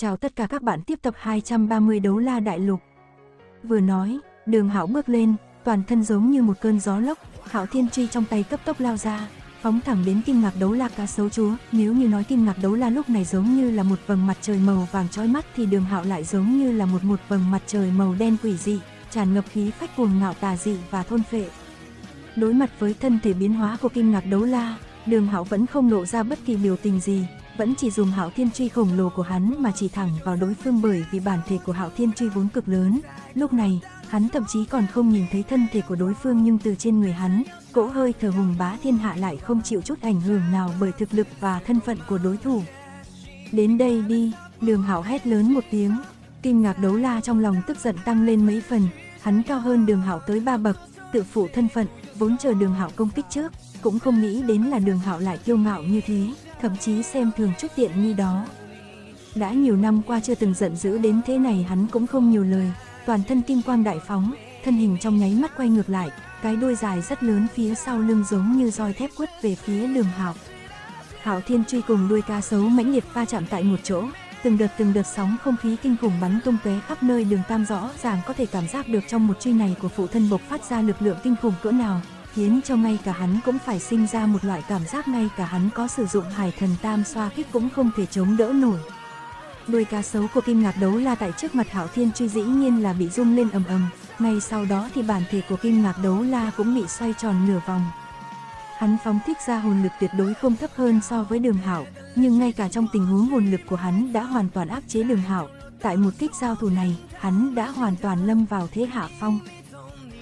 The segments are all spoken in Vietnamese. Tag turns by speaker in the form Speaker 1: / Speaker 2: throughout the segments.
Speaker 1: Chào tất cả các bạn tiếp tập 230 đấu la đại lục. Vừa nói, đường hảo bước lên, toàn thân giống như một cơn gió lốc, hảo thiên truy trong tay cấp tốc lao ra, phóng thẳng đến kim ngạc đấu la cá sấu chúa. Nếu như nói kim ngạc đấu la lúc này giống như là một vầng mặt trời màu vàng trói mắt thì đường hạo lại giống như là một một vầng mặt trời màu đen quỷ dị, tràn ngập khí phách cuồng ngạo tà dị và thôn phệ. Đối mặt với thân thể biến hóa của kim ngạc đấu la, đường hạo vẫn không lộ ra bất kỳ biểu tình gì, vẫn chỉ dùng hạo thiên truy khổng lồ của hắn mà chỉ thẳng vào đối phương bởi vì bản thể của hạo thiên truy vốn cực lớn. Lúc này, hắn thậm chí còn không nhìn thấy thân thể của đối phương nhưng từ trên người hắn, cỗ hơi thở hùng bá thiên hạ lại không chịu chút ảnh hưởng nào bởi thực lực và thân phận của đối thủ. Đến đây đi, đường hạo hét lớn một tiếng, kinh ngạc đấu la trong lòng tức giận tăng lên mấy phần, hắn cao hơn đường hạo tới ba bậc, tự phụ thân phận, vốn chờ đường hạo công kích trước, cũng không nghĩ đến là đường hạo lại kiêu ngạo như thế thậm chí xem thường chút tiện nghi đó. Đã nhiều năm qua chưa từng giận dữ đến thế này hắn cũng không nhiều lời, toàn thân kim quang đại phóng, thân hình trong nháy mắt quay ngược lại, cái đuôi dài rất lớn phía sau lưng giống như roi thép quất về phía đường hạo. Hạo Thiên truy cùng đuôi cá sấu mãnh liệt va chạm tại một chỗ, từng đợt từng đợt sóng không khí kinh khủng bắn tung tóe khắp nơi đường tam rõ ràng có thể cảm giác được trong một truy này của phụ thân bộc phát ra lực lượng kinh khủng cỡ nào, khiến cho ngay cả hắn cũng phải sinh ra một loại cảm giác ngay cả hắn có sử dụng hải thần tam xoa kích cũng không thể chống đỡ nổi. Đuôi cá sấu của kim ngạc đấu la tại trước mặt hảo thiên truy dĩ nhiên là bị rung lên ầm ầm, ngay sau đó thì bản thể của kim ngạc đấu la cũng bị xoay tròn nửa vòng. Hắn phóng thích ra hồn lực tuyệt đối không thấp hơn so với đường hảo, nhưng ngay cả trong tình huống hồn lực của hắn đã hoàn toàn áp chế đường hảo, tại một kích giao thủ này, hắn đã hoàn toàn lâm vào thế hạ phong.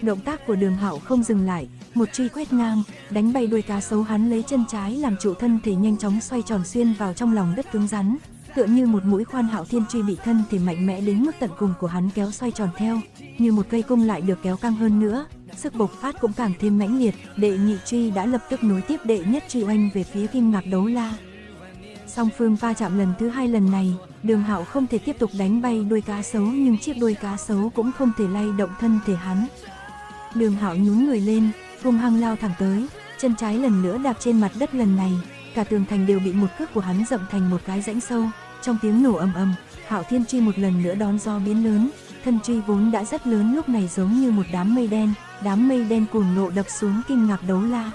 Speaker 1: Động tác của đường hạo không dừng lại, một truy quét ngang, đánh bay đuôi cá sấu hắn lấy chân trái làm trụ thân thể nhanh chóng xoay tròn xuyên vào trong lòng đất cứng rắn, tựa như một mũi khoan hạo thiên truy bị thân thể mạnh mẽ đến mức tận cùng của hắn kéo xoay tròn theo, như một cây cung lại được kéo căng hơn nữa, sức bộc phát cũng càng thêm mãnh liệt, đệ nhị truy đã lập tức nối tiếp đệ nhất truy oanh về phía kim ngạc đấu la. Song phương va chạm lần thứ hai lần này, đường hạo không thể tiếp tục đánh bay đuôi cá sấu nhưng chiếc đuôi cá sấu cũng không thể lay động thân thể hắn. Đường hạo nhún người lên, hung hăng lao thẳng tới, chân trái lần nữa đạp trên mặt đất lần này, cả tường thành đều bị một cước của hắn dậm thành một cái rãnh sâu, trong tiếng nổ ầm ầm, Hạo Thiên truy một lần nữa đón do biến lớn, thân truy vốn đã rất lớn lúc này giống như một đám mây đen, đám mây đen cuồng nộ đập xuống kinh ngạc đấu la.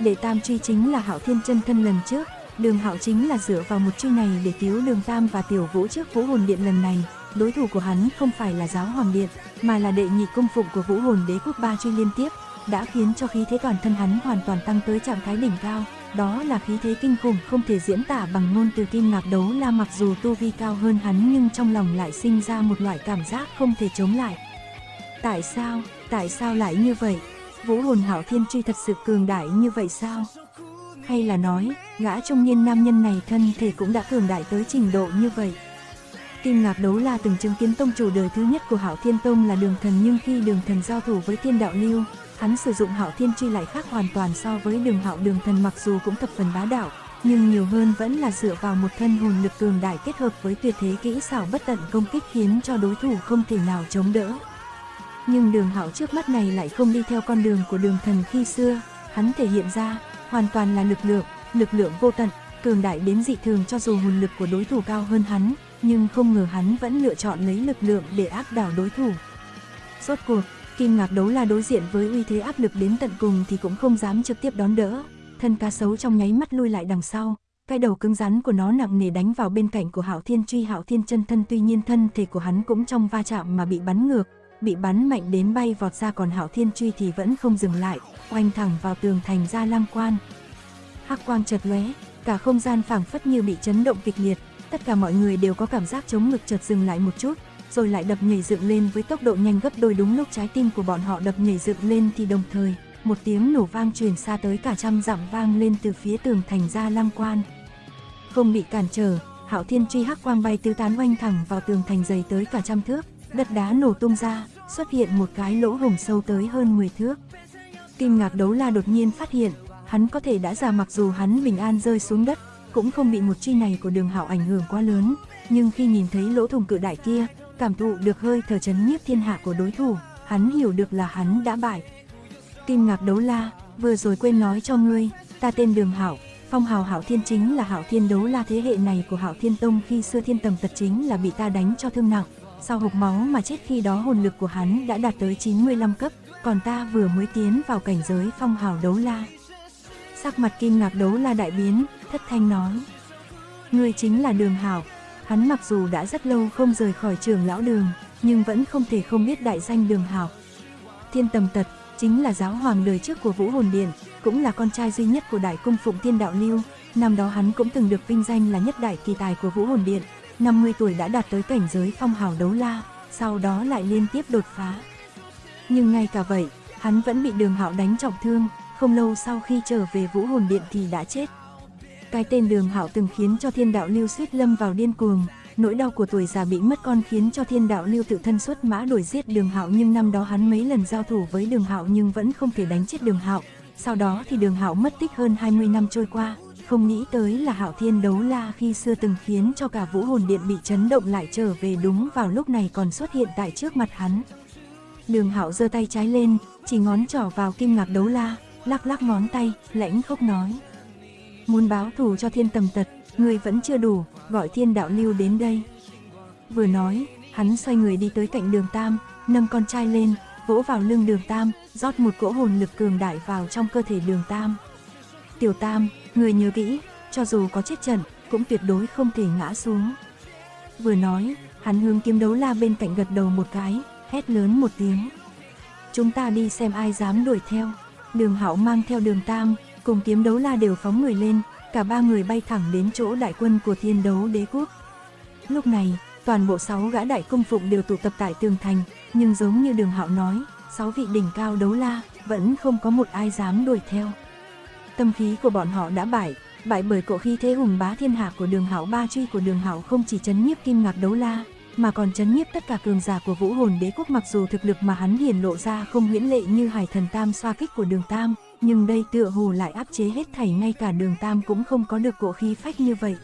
Speaker 1: Đệ tam truy chính là Hạo Thiên chân thân lần trước, Đường Hạo chính là dựa vào một truy này để cứu Đường Tam và Tiểu Vũ trước Vũ Hồn Điện lần này, đối thủ của hắn không phải là giáo hoàng điện, mà là đệ nhị cung phụng của vũ hồn đế quốc ba truy liên tiếp, đã khiến cho khí thế toàn thân hắn hoàn toàn tăng tới trạng thái đỉnh cao. Đó là khí thế kinh khủng không thể diễn tả bằng ngôn từ kim ngạc đấu la mặc dù tu vi cao hơn hắn nhưng trong lòng lại sinh ra một loại cảm giác không thể chống lại. Tại sao, tại sao lại như vậy? Vũ hồn hảo thiên truy thật sự cường đại như vậy sao? Hay là nói, gã trung niên nam nhân này thân thể cũng đã cường đại tới trình độ như vậy? Kim Ngạc Đấu La từng chứng kiến tông chủ đời thứ nhất của Hảo Thiên Tông là Đường Thần nhưng khi Đường Thần giao thủ với Thiên Đạo Lưu, hắn sử dụng Hạo Thiên chi lại khác hoàn toàn so với Đường Hạo Đường Thần mặc dù cũng thập phần bá đạo, nhưng nhiều hơn vẫn là dựa vào một thân hồn lực cường đại kết hợp với tuyệt thế kỹ xảo bất tận công kích khiến cho đối thủ không thể nào chống đỡ. Nhưng Đường Hạo trước mắt này lại không đi theo con đường của Đường Thần khi xưa, hắn thể hiện ra hoàn toàn là lực lượng, lực lượng vô tận, cường đại đến dị thường cho dù hồn lực của đối thủ cao hơn hắn, nhưng không ngờ hắn vẫn lựa chọn lấy lực lượng để áp đảo đối thủ. Rốt cuộc, Kim Ngạc đấu là đối diện với uy thế áp lực đến tận cùng thì cũng không dám trực tiếp đón đỡ, thân cá sấu trong nháy mắt lui lại đằng sau, cái đầu cứng rắn của nó nặng nề đánh vào bên cạnh của Hạo Thiên Truy. Hạo Thiên chân thân tuy nhiên thân thể của hắn cũng trong va chạm mà bị bắn ngược, bị bắn mạnh đến bay vọt ra còn Hạo Thiên Truy thì vẫn không dừng lại, oanh thẳng vào tường thành ra lang quan. Hắc quang chợt lóe, cả không gian phảng phất như bị chấn động kịch liệt, tất cả mọi người đều có cảm giác chống ngực chợt dừng lại một chút, rồi lại đập nhảy dựng lên với tốc độ nhanh gấp đôi đúng lúc trái tim của bọn họ đập nhảy dựng lên thì đồng thời, một tiếng nổ vang truyền xa tới cả trăm dặm vang lên từ phía tường thành ra lăng quan. Không bị cản trở, Hạo Thiên truy hắc quang bay tứ tán oanh thẳng vào tường thành dày tới cả trăm thước, đất đá nổ tung ra, xuất hiện một cái lỗ hổng sâu tới hơn 10 thước. kim ngạc đấu la đột nhiên phát hiện, hắn có thể đã già mặc dù hắn bình an rơi xuống đất, cũng không bị một truy này của đường hạo ảnh hưởng quá lớn, nhưng khi nhìn thấy lỗ thủng cự đại kia, cảm thụ được hơi thở chấn nhiếp thiên hạ của đối thủ, hắn hiểu được là hắn đã bại. Kim ngạc đấu la, vừa rồi quên nói cho ngươi, ta tên đường hảo, Phong hào hảo Thiên chính là hảo Thiên đấu la thế hệ này của hảo Thiên Tông khi xưa thiên tầm tật chính là bị ta đánh cho thương nặng, sau hộc máu mà chết khi đó hồn lực của hắn đã đạt tới 95 cấp, còn ta vừa mới tiến vào cảnh giới phong hào đấu la. Sắc mặt kim ngạc đấu la đại biến, thất thanh nói. ngươi chính là đường hảo, hắn mặc dù đã rất lâu không rời khỏi trường lão đường, nhưng vẫn không thể không biết đại danh đường hảo. Thiên tầm tật, chính là giáo hoàng đời trước của Vũ Hồn Điện, cũng là con trai duy nhất của Đại Cung Phụng Thiên Đạo Lưu. Năm đó hắn cũng từng được vinh danh là nhất đại kỳ tài của Vũ Hồn Điện, 50 tuổi đã đạt tới cảnh giới phong hào đấu la, sau đó lại liên tiếp đột phá. Nhưng ngay cả vậy, hắn vẫn bị đường hạo đánh trọng thương, không lâu sau khi trở về Vũ Hồn Điện thì đã chết. Cái tên đường hạo từng khiến cho thiên đạo lưu suýt lâm vào điên cuồng, nỗi đau của tuổi già bị mất con khiến cho thiên đạo lưu tự thân xuất mã đuổi giết đường hạo nhưng năm đó hắn mấy lần giao thủ với đường hạo nhưng vẫn không thể đánh chết đường hạo. Sau đó thì đường hạo mất tích hơn 20 năm trôi qua, không nghĩ tới là hạo thiên đấu la khi xưa từng khiến cho cả vũ hồn điện bị chấn động lại trở về đúng vào lúc này còn xuất hiện tại trước mặt hắn. Đường hạo giơ tay trái lên, chỉ ngón trỏ vào kim ngạc đấu la, lắc lắc ngón tay, lãnh khốc nói. Muốn báo thù cho thiên tầm tật, ngươi vẫn chưa đủ, gọi thiên đạo lưu đến đây. Vừa nói, hắn xoay người đi tới cạnh đường Tam, nâng con trai lên, vỗ vào lưng đường Tam, rót một cỗ hồn lực cường đại vào trong cơ thể đường Tam. Tiểu Tam, người nhớ kỹ, cho dù có chết trận, cũng tuyệt đối không thể ngã xuống. Vừa nói, hắn hướng kiếm đấu la bên cạnh gật đầu một cái, hét lớn một tiếng. Chúng ta đi xem ai dám đuổi theo. Đường Hạo mang theo đường Tam, cùng kiếm đấu la đều phóng người lên, cả ba người bay thẳng đến chỗ đại quân của thiên đấu đế quốc. Lúc này, toàn bộ sáu gã đại công phụng đều tụ tập tại tường thành, nhưng giống như đường hạo nói, sáu vị đỉnh cao đấu la, vẫn không có một ai dám đuổi theo. Tâm khí của bọn họ đã bại, bại bởi cỗ khí thế hùng bá thiên hạ của đường hạo ba truy của đường hạo không chỉ chấn nhiếp kim ngạc đấu la, mà còn chấn nhiếp tất cả cường giả của vũ hồn đế quốc mặc dù thực lực mà hắn hiển lộ ra không huyễn lệ như hải thần tam xoa kích của đường tam, nhưng đây tựa hồ lại áp chế hết thảy ngay cả đường tam cũng không có được cỗ khí phách như vậy.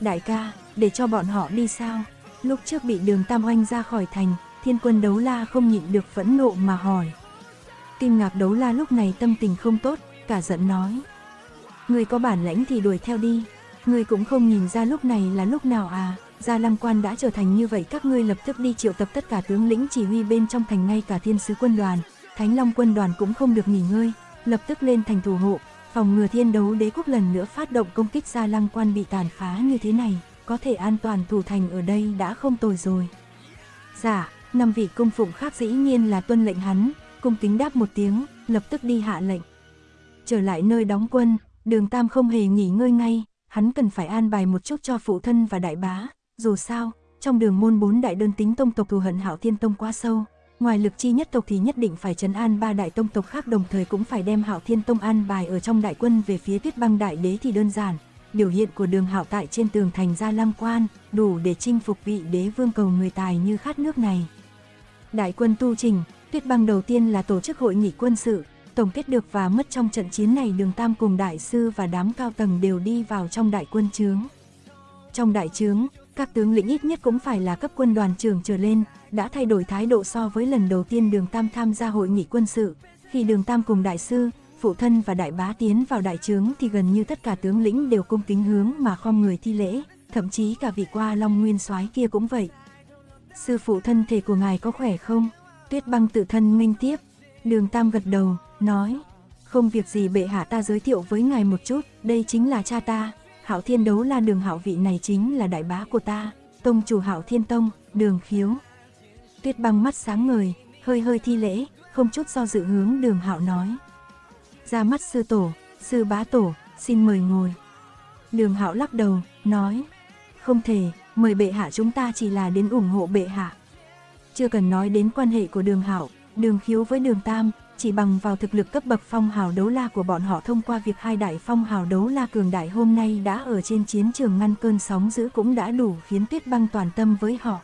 Speaker 1: Đại ca, để cho bọn họ đi sao? Lúc trước bị đường tam oanh ra khỏi thành, thiên quân đấu la không nhịn được phẫn nộ mà hỏi. Kim ngạc đấu la lúc này tâm tình không tốt, cả giận nói. Người có bản lãnh thì đuổi theo đi, người cũng không nhìn ra lúc này là lúc nào à, Gia Lăng Quan đã trở thành như vậy các ngươi lập tức đi triệu tập tất cả tướng lĩnh chỉ huy bên trong thành ngay cả thiên sứ quân đoàn, Thánh Long quân đoàn cũng không được nghỉ ngơi, lập tức lên thành thủ hộ, phòng ngừa thiên đấu đế quốc lần nữa phát động công kích Gia Lăng Quan bị tàn phá như thế này, có thể an toàn thủ thành ở đây đã không tồi rồi. Dạ, năm vị cung phụng khác dĩ nhiên là tuân lệnh hắn, cung kính đáp một tiếng, lập tức đi hạ lệnh. Trở lại nơi đóng quân, đường Tam không hề nghỉ ngơi ngay, hắn cần phải an bài một chút cho phụ thân và đại bá, dù sao, trong đường môn bốn đại đơn tính tông tộc thù hận hảo Thiên Tông quá sâu, ngoài lực chi nhất tộc thì nhất định phải trấn an ba đại tông tộc khác đồng thời cũng phải đem Hạo Thiên Tông an bài ở trong đại quân về phía Tuyết Băng Đại Đế thì đơn giản. Biểu hiện của đường Hạo tại trên tường thành Gia Lam Quan, đủ để chinh phục vị đế vương cầu người tài như khát nước này. Đại quân tu trình, Tuyết Băng đầu tiên là tổ chức hội nghị quân sự, tổng kết được và mất trong trận chiến này đường Tam cùng đại sư và đám cao tầng đều đi vào trong đại quân trướng. Trong đại trướng, các tướng lĩnh ít nhất cũng phải là cấp quân đoàn trưởng trở lên, đã thay đổi thái độ so với lần đầu tiên đường Tam tham gia hội nghị quân sự. Khi đường Tam cùng đại sư, phụ thân và đại bá tiến vào đại trướng thì gần như tất cả tướng lĩnh đều cung kính hướng mà khom người thi lễ, thậm chí cả vị qua Long Nguyên soái kia cũng vậy. Sư phụ thân thể của ngài có khỏe không? Tuyết băng tự thân minh tiếp. Đường Tam gật đầu, nói, không việc gì bệ hạ ta giới thiệu với ngài một chút, đây chính là cha ta, Hạo Thiên đấu la đường hạo vị này chính là đại bá của ta, tông chủ Hạo Thiên Tông, đường khiếu. Tuyết băng mắt sáng ngời, hơi hơi thi lễ, không chút do dự hướng đường hạo nói. Ra mắt sư tổ, sư bá tổ, xin mời ngồi. Đường hạo lắc đầu, nói, không thể, mời bệ hạ chúng ta chỉ là đến ủng hộ bệ hạ. Chưa cần nói đến quan hệ của đường hạo, đường khiếu với đường tam, chỉ bằng vào thực lực cấp bậc phong hào đấu la của bọn họ thông qua việc hai đại phong hào đấu la cường đại hôm nay đã ở trên chiến trường ngăn cơn sóng dữ cũng đã đủ khiến tuyết băng toàn tâm với họ.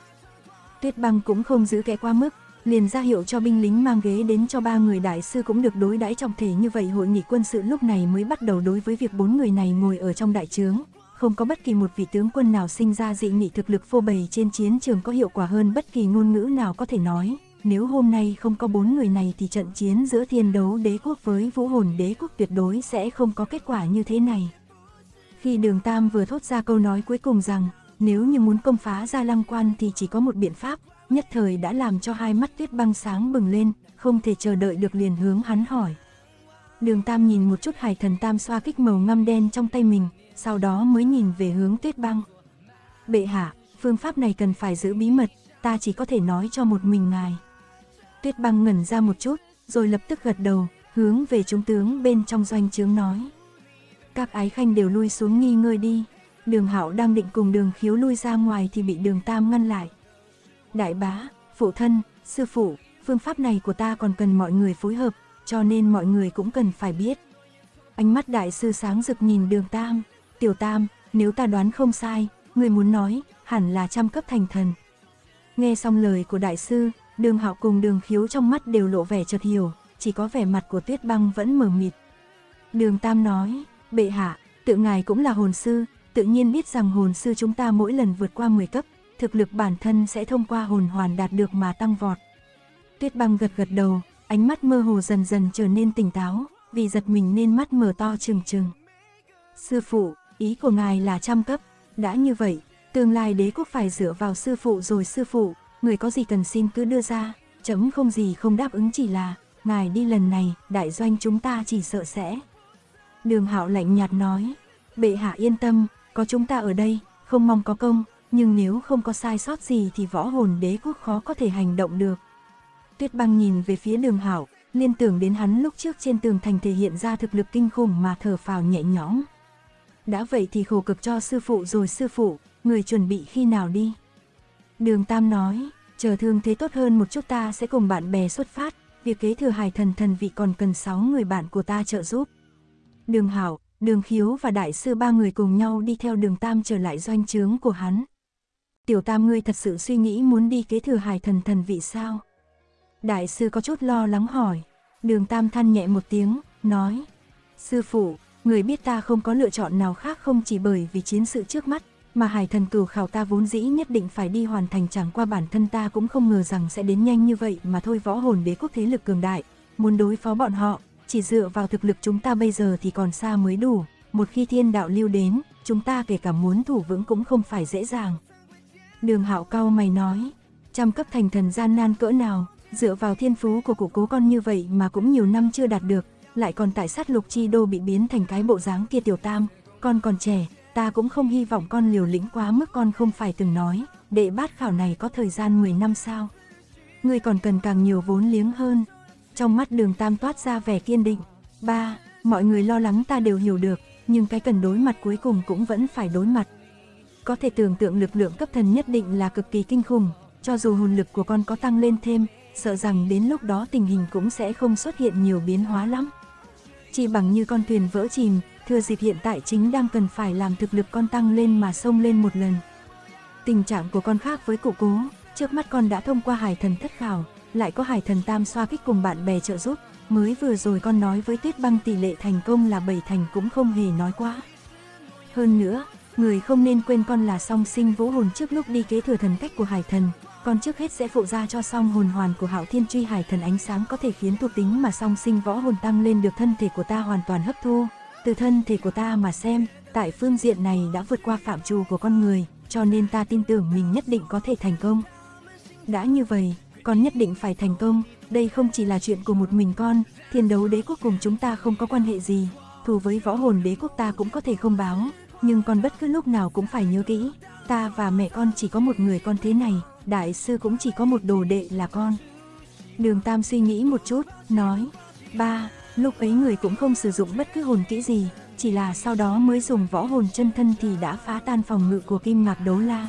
Speaker 1: Tuyết băng cũng không giữ kẻ qua mức, liền ra hiệu cho binh lính mang ghế đến cho ba người đại sư cũng được đối đãi trọng thể như vậy hội nghị quân sự lúc này mới bắt đầu đối với việc bốn người này ngồi ở trong đại trướng. Không có bất kỳ một vị tướng quân nào sinh ra dị nghị thực lực phô bày trên chiến trường có hiệu quả hơn bất kỳ ngôn ngữ nào có thể nói nếu hôm nay không có bốn người này thì trận chiến giữa thiên đấu đế quốc với vũ hồn đế quốc tuyệt đối sẽ không có kết quả như thế này. Khi đường Tam vừa thốt ra câu nói cuối cùng rằng, nếu như muốn công phá ra lăng quan thì chỉ có một biện pháp, nhất thời đã làm cho hai mắt tuyết băng sáng bừng lên, không thể chờ đợi được liền hướng hắn hỏi. Đường Tam nhìn một chút hải thần Tam xoa kích màu ngăm đen trong tay mình, sau đó mới nhìn về hướng tuyết băng. Bệ hạ, phương pháp này cần phải giữ bí mật, ta chỉ có thể nói cho một mình ngài. Tuyết băng ngẩn ra một chút, rồi lập tức gật đầu, hướng về trung tướng bên trong doanh trướng nói. Các ái khanh đều lui xuống nghi ngơi đi. Đường Hạo đang định cùng đường khiếu lui ra ngoài thì bị đường Tam ngăn lại. Đại bá, phụ thân, sư phụ, phương pháp này của ta còn cần mọi người phối hợp, cho nên mọi người cũng cần phải biết. Ánh mắt đại sư sáng rực nhìn đường Tam, tiểu Tam, nếu ta đoán không sai, người muốn nói, hẳn là trăm cấp thành thần. Nghe xong lời của đại sư, đường Hạo cùng đường khiếu trong mắt đều lộ vẻ chợt hiểu, chỉ có vẻ mặt của tuyết băng vẫn mờ mịt. Đường Tam nói, bệ hạ, tự ngài cũng là hồn sư, tự nhiên biết rằng hồn sư chúng ta mỗi lần vượt qua 10 cấp, thực lực bản thân sẽ thông qua hồn hoàn đạt được mà tăng vọt. Tuyết băng gật gật đầu, ánh mắt mơ hồ dần dần trở nên tỉnh táo, vì giật mình nên mắt mở to trừng trừng. Sư phụ, ý của ngài là trăm cấp, đã như vậy, tương lai đế quốc phải dựa vào sư phụ rồi sư phụ, người có gì cần xin cứ đưa ra, chấm không gì không đáp ứng chỉ là, ngài đi lần này, đại doanh chúng ta chỉ sợ sẽ. Đường hạo lạnh nhạt nói, bệ hạ yên tâm, có chúng ta ở đây, không mong có công, nhưng nếu không có sai sót gì thì võ hồn đế quốc khó có thể hành động được. Tuyết băng nhìn về phía đường hảo, liên tưởng đến hắn lúc trước trên tường thành thể hiện ra thực lực kinh khủng mà thở phào nhẹ nhõm. Đã vậy thì khổ cực cho sư phụ rồi sư phụ, người chuẩn bị khi nào đi. Đường Tam nói, chờ thương thế tốt hơn một chút ta sẽ cùng bạn bè xuất phát, việc kế thừa hải thần thần vị còn cần 6 người bạn của ta trợ giúp. Đường Hảo, Đường Khiếu và Đại sư ba người cùng nhau đi theo đường Tam trở lại doanh trướng của hắn. Tiểu Tam ngươi thật sự suy nghĩ muốn đi kế thừa hải thần thần vị sao? Đại sư có chút lo lắng hỏi. Đường Tam than nhẹ một tiếng, nói. Sư phụ, người biết ta không có lựa chọn nào khác không chỉ bởi vì chiến sự trước mắt, mà hải thần cửu khảo ta vốn dĩ nhất định phải đi hoàn thành chẳng qua bản thân ta cũng không ngờ rằng sẽ đến nhanh như vậy mà thôi võ hồn đế quốc thế lực cường đại, muốn đối phó bọn họ, chỉ dựa vào thực lực chúng ta bây giờ thì còn xa mới đủ, một khi thiên đạo lưu đến, chúng ta kể cả muốn thủ vững cũng không phải dễ dàng. Đường hạo cao mày nói, trăm cấp thành thần gian nan cỡ nào, dựa vào thiên phú của cụ cố con như vậy mà cũng nhiều năm chưa đạt được, lại còn tại sát lục chi đô bị biến thành cái bộ dáng kia tiểu tam, con còn trẻ, ta cũng không hy vọng con liều lĩnh quá mức con không phải từng nói, đệ bát khảo này có thời gian 10 năm sao. Người còn cần càng nhiều vốn liếng hơn. Trong mắt đường tam toát ra vẻ kiên định. Ba, mọi người lo lắng ta đều hiểu được, nhưng cái cần đối mặt cuối cùng cũng vẫn phải đối mặt. Có thể tưởng tượng lực lượng cấp thần nhất định là cực kỳ kinh khủng, cho dù hồn lực của con có tăng lên thêm, sợ rằng đến lúc đó tình hình cũng sẽ không xuất hiện nhiều biến hóa lắm. Chỉ bằng như con thuyền vỡ chìm, thừa dịp hiện tại chính đang cần phải làm thực lực con tăng lên mà xông lên một lần. Tình trạng của con khác với cụ cố, trước mắt con đã thông qua hải thần thất khảo, lại có hải thần tam xoa kích cùng bạn bè trợ giúp, mới vừa rồi con nói với tuyết băng tỷ lệ thành công là bảy thành cũng không hề nói quá. Hơn nữa, người không nên quên con là song sinh vũ hồn trước lúc đi kế thừa thần cách của hải thần, con trước hết sẽ phụ ra cho song hồn hoàn của hạo thiên truy hải thần ánh sáng có thể khiến thuộc tính mà song sinh võ hồn tăng lên được thân thể của ta hoàn toàn hấp thu. Từ thân thể của ta mà xem, tại phương diện này đã vượt qua phạm trù của con người, cho nên ta tin tưởng mình nhất định có thể thành công. Đã như vậy, con nhất định phải thành công, đây không chỉ là chuyện của một mình con, thiên đấu đế quốc cùng chúng ta không có quan hệ gì, thù với võ hồn đế quốc ta cũng có thể không báo, nhưng con bất cứ lúc nào cũng phải nhớ kỹ, ta và mẹ con chỉ có một người con thế này, đại sư cũng chỉ có một đồ đệ là con. Đường Tam suy nghĩ một chút, nói, ba, lúc ấy người cũng không sử dụng bất cứ hồn kỹ gì, chỉ là sau đó mới dùng võ hồn chân thân thì đã phá tan phòng ngự của kim ngạc đấu la.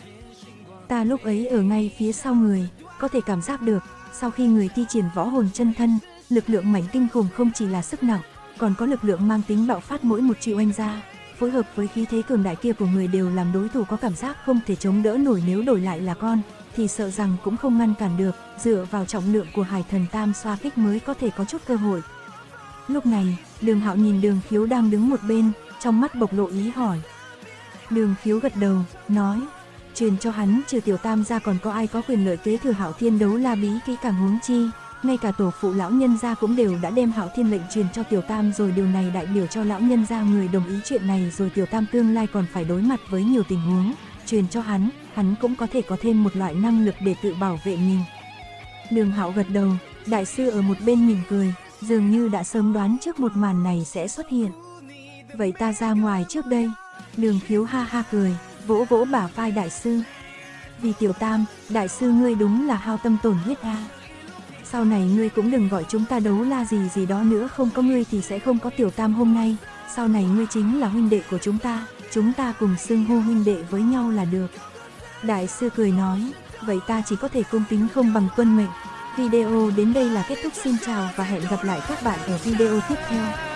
Speaker 1: Ta lúc ấy ở ngay phía sau người, có thể cảm giác được, sau khi người thi triển võ hồn chân thân, lực lượng mảnh kinh khủng không chỉ là sức nặng, còn có lực lượng mang tính bạo phát mỗi một triệu anh ra, phối hợp với khí thế cường đại kia của người đều làm đối thủ có cảm giác không thể chống đỡ nổi nếu đổi lại là con, thì sợ rằng cũng không ngăn cản được, dựa vào trọng lượng của hải thần tam xoa kích mới có thể có chút cơ hội. Lúc này, đường hạo nhìn đường khiếu đang đứng một bên, trong mắt bộc lộ ý hỏi. Đường khiếu gật đầu, nói, truyền cho hắn trừ tiểu tam ra còn có ai có quyền lợi kế thừa hạo thiên đấu la bí kỹ càng huống chi, ngay cả tổ phụ lão nhân gia cũng đều đã đem Hạo Thiên lệnh truyền cho Tiểu Tam rồi điều này đại biểu cho lão nhân gia người đồng ý chuyện này rồi Tiểu Tam tương lai còn phải đối mặt với nhiều tình huống, truyền cho hắn, hắn cũng có thể có thêm một loại năng lực để tự bảo vệ mình. Đường Hạo gật đầu, đại sư ở một bên mỉm cười, dường như đã sớm đoán trước một màn này sẽ xuất hiện. Vậy ta ra ngoài trước đây. Đường khiếu ha ha cười, vỗ vỗ bả vai đại sư. Vì tiểu tam, đại sư ngươi đúng là hao tâm tổn huyết a. Sau này ngươi cũng đừng gọi chúng ta đấu la gì gì đó nữa không có ngươi thì sẽ không có tiểu tam hôm nay. Sau này ngươi chính là huynh đệ của chúng ta, chúng ta cùng xưng hô huynh đệ với nhau là được. Đại sư cười nói, vậy ta chỉ có thể cung kính không bằng tuân mệnh. Video đến đây là kết thúc xin chào và hẹn gặp lại các bạn ở video tiếp theo.